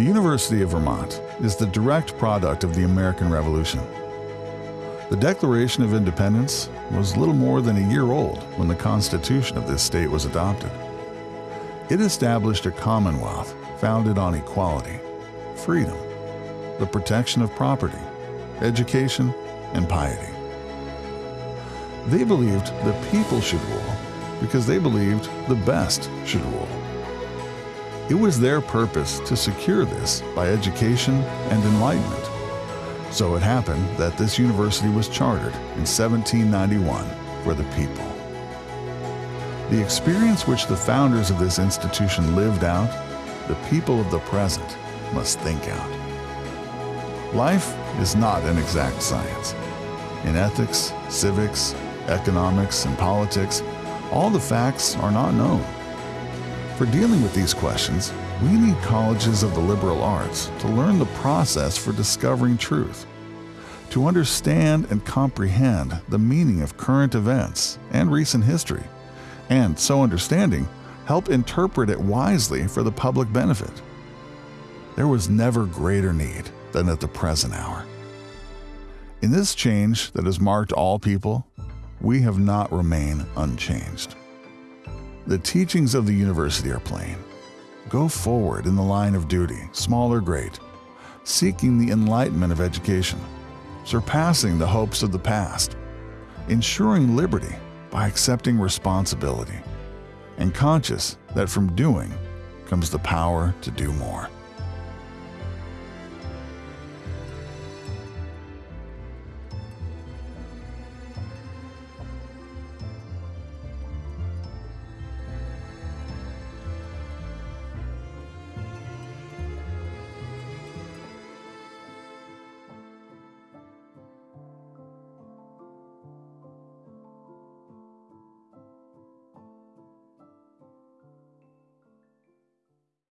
The University of Vermont is the direct product of the American Revolution. The Declaration of Independence was little more than a year old when the Constitution of this state was adopted. It established a commonwealth founded on equality, freedom, the protection of property, education, and piety. They believed the people should rule because they believed the best should rule. It was their purpose to secure this by education and enlightenment. So it happened that this university was chartered in 1791 for the people. The experience which the founders of this institution lived out, the people of the present must think out. Life is not an exact science. In ethics, civics, economics, and politics, all the facts are not known. For dealing with these questions, we need colleges of the liberal arts to learn the process for discovering truth, to understand and comprehend the meaning of current events and recent history, and so understanding, help interpret it wisely for the public benefit. There was never greater need than at the present hour. In this change that has marked all people, we have not remained unchanged. The teachings of the university are plain. Go forward in the line of duty, small or great, seeking the enlightenment of education, surpassing the hopes of the past, ensuring liberty by accepting responsibility, and conscious that from doing comes the power to do more.